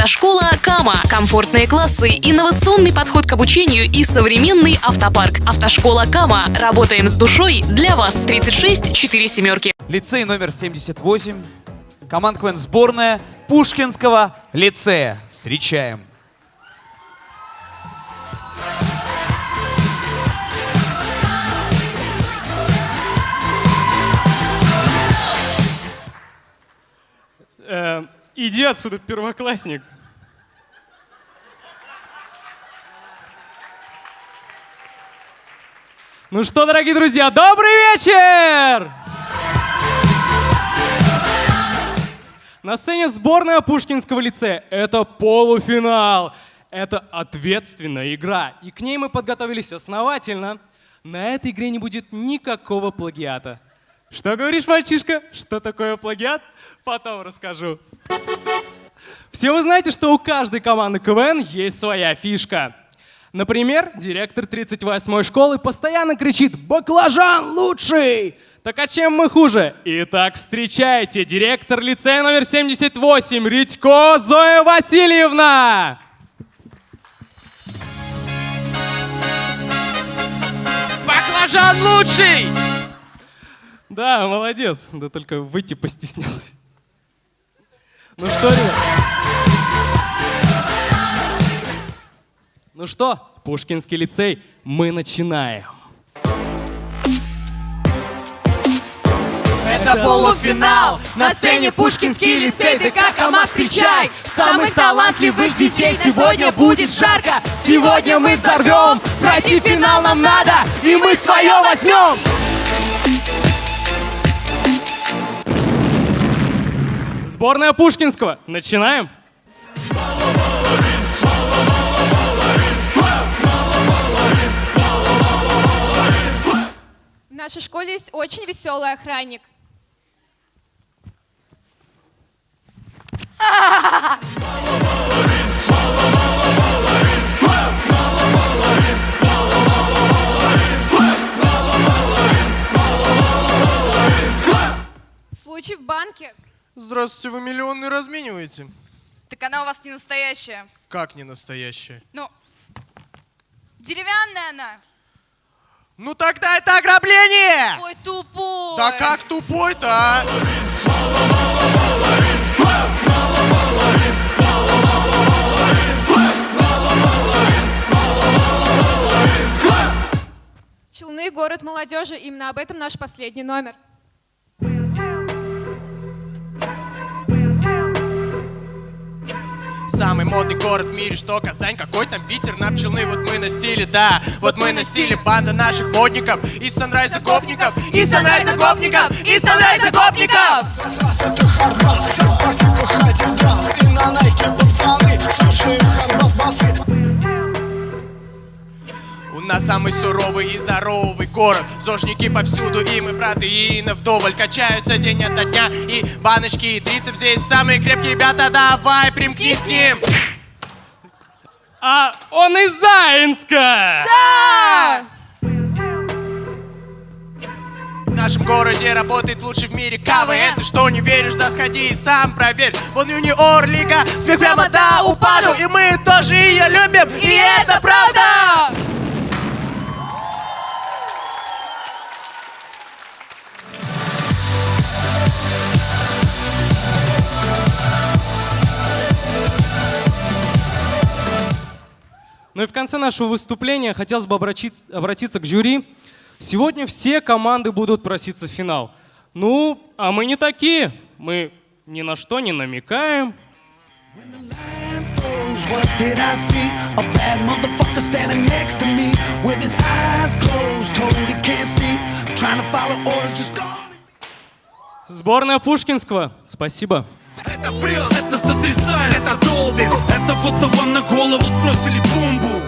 Автошкола Кама. Комфортные классы, инновационный подход к обучению и современный автопарк. Автошкола Кама. Работаем с душой для вас. 36 4 семерки. Лицей номер 78. Команд КВН сборная Пушкинского лицея. Встречаем. Иди отсюда, первоклассник. Ну что, дорогие друзья, добрый вечер! На сцене сборная Пушкинского лицея. Это полуфинал. Это ответственная игра. И к ней мы подготовились основательно. На этой игре не будет никакого плагиата. Что говоришь, мальчишка? Что такое плагиат? Потом расскажу. Все вы знаете, что у каждой команды КВН есть своя фишка. Например, директор 38-й школы постоянно кричит «Баклажан лучший!» Так а чем мы хуже? Итак, встречайте, директор лицея номер 78, Редько Зоя Васильевна! Баклажан лучший! Да, молодец, да только выйти постеснялась. Ну что, ребят? Ну что, Пушкинский лицей, мы начинаем. Это полуфинал! На сцене Пушкинский лицей, ты как КамАЗ встречай! Самых талантливых детей сегодня будет жарко! Сегодня мы взорвем! Пройти финал нам надо, и мы свое возьмем! Сборная Пушкинского, начинаем. В нашей школе есть очень веселый охранник. Случай в банке. Здравствуйте, вы миллионы размениваете? Так она у вас не настоящая. Как не настоящая? Ну, деревянная она. Ну тогда это ограбление! Ой, тупой. Да как тупой-то, а? Челны – город молодежи. Именно об этом наш последний номер. Самый модный город в мире, что Казань, какой там ветер на пчелны, вот мы на стиле, да, вот мы на стиле, банда наших модников, из санрайза гопников, И санрайза гопников! И санрайза гопников! У нас самый суровый и здоровый город. Зожники повсюду, и мы протеины вдоволь Качаются день ото дня, и баночки, и трицеп здесь Самые крепкие. Ребята, давай, примкнись к ним. А он из Заинска! Да! В нашем городе работает лучший в мире КВН Ты что, не веришь? Да сходи и сам проверь. Вон юниор лига, смех прямо до упаду. И мы тоже ее любим, И это правда! Ну и в конце нашего выступления хотелось бы обратиться, к жюри. Сегодня все команды будут проситься в финал. Ну, а мы не такие. Мы ни на что не намекаем. What did I see? A bad motherfucker standing next to me with his eyes closed, told he can't see. Trying to follow orders, just gone. Сборная Пушкинского, спасибо. Это бред, это сотрясает, это долбит Это будто вам на голову сбросили бомбу